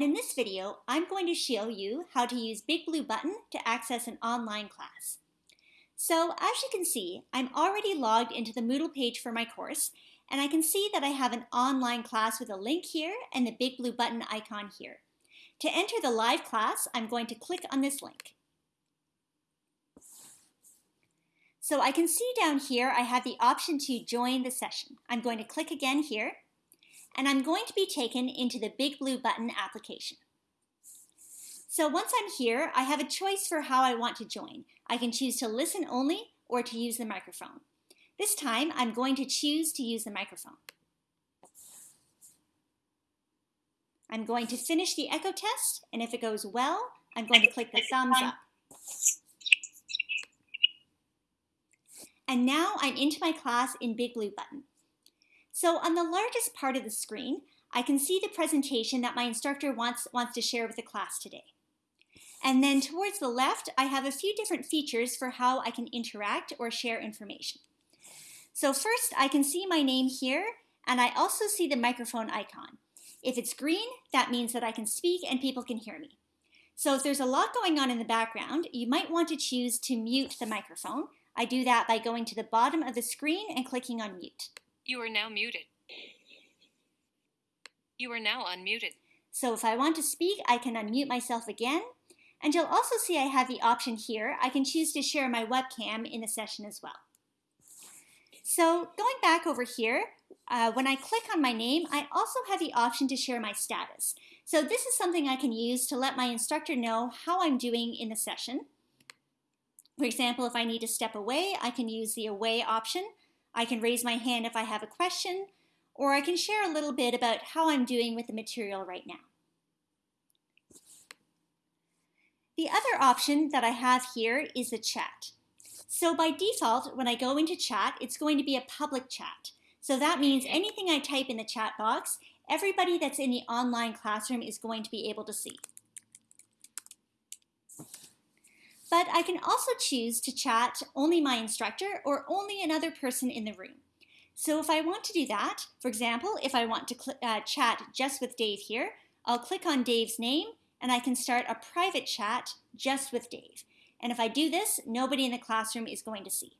In this video, I'm going to show you how to use Big Blue Button to access an online class. So as you can see, I'm already logged into the Moodle page for my course, and I can see that I have an online class with a link here and the Big Blue Button icon here. To enter the live class, I'm going to click on this link. So I can see down here I have the option to join the session. I'm going to click again here and I'm going to be taken into the Big Blue Button application. So once I'm here, I have a choice for how I want to join. I can choose to listen only or to use the microphone. This time, I'm going to choose to use the microphone. I'm going to finish the echo test, and if it goes well, I'm going to click the thumbs up. And now I'm into my class in Big Blue Button. So on the largest part of the screen, I can see the presentation that my instructor wants, wants to share with the class today. And then towards the left, I have a few different features for how I can interact or share information. So first, I can see my name here, and I also see the microphone icon. If it's green, that means that I can speak and people can hear me. So if there's a lot going on in the background, you might want to choose to mute the microphone. I do that by going to the bottom of the screen and clicking on mute. You are now muted. You are now unmuted. So if I want to speak, I can unmute myself again. And you'll also see I have the option here. I can choose to share my webcam in the session as well. So going back over here, uh, when I click on my name, I also have the option to share my status. So this is something I can use to let my instructor know how I'm doing in the session. For example, if I need to step away, I can use the away option. I can raise my hand if I have a question, or I can share a little bit about how I'm doing with the material right now. The other option that I have here is the chat. So by default, when I go into chat, it's going to be a public chat. So that means anything I type in the chat box, everybody that's in the online classroom is going to be able to see. But I can also choose to chat only my instructor or only another person in the room. So if I want to do that, for example, if I want to uh, chat just with Dave here, I'll click on Dave's name and I can start a private chat just with Dave. And if I do this, nobody in the classroom is going to see.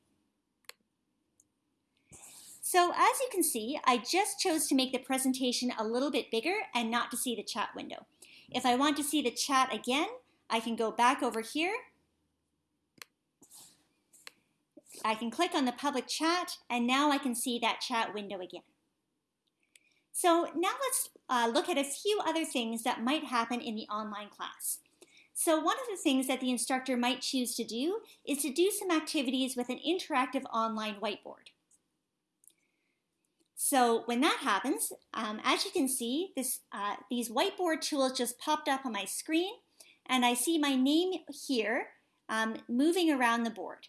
So as you can see, I just chose to make the presentation a little bit bigger and not to see the chat window. If I want to see the chat again, I can go back over here I can click on the public chat and now I can see that chat window again. So now let's uh, look at a few other things that might happen in the online class. So one of the things that the instructor might choose to do is to do some activities with an interactive online whiteboard. So when that happens, um, as you can see, this, uh, these whiteboard tools just popped up on my screen and I see my name here um, moving around the board.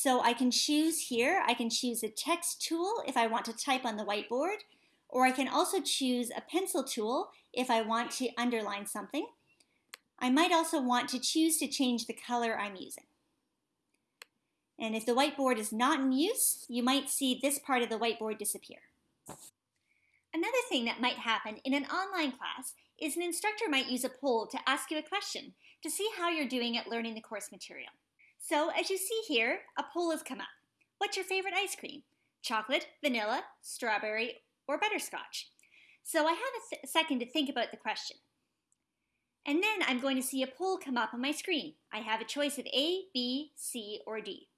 So I can choose here, I can choose a text tool if I want to type on the whiteboard, or I can also choose a pencil tool if I want to underline something. I might also want to choose to change the color I'm using. And if the whiteboard is not in use, you might see this part of the whiteboard disappear. Another thing that might happen in an online class is an instructor might use a poll to ask you a question to see how you're doing at learning the course material. So as you see here, a poll has come up. What's your favorite ice cream? Chocolate, vanilla, strawberry, or butterscotch? So I have a second to think about the question. And then I'm going to see a poll come up on my screen. I have a choice of A, B, C, or D.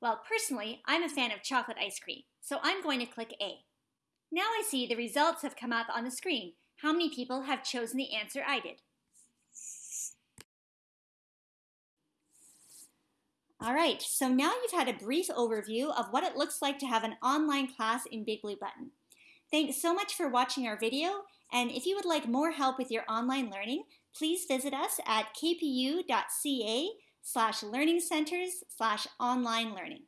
Well, personally, I'm a fan of chocolate ice cream, so I'm going to click A. Now I see the results have come up on the screen. How many people have chosen the answer I did? All right, so now you've had a brief overview of what it looks like to have an online class in Big Blue Button. Thanks so much for watching our video, and if you would like more help with your online learning, please visit us at kpu.ca slash learning centers slash online learning.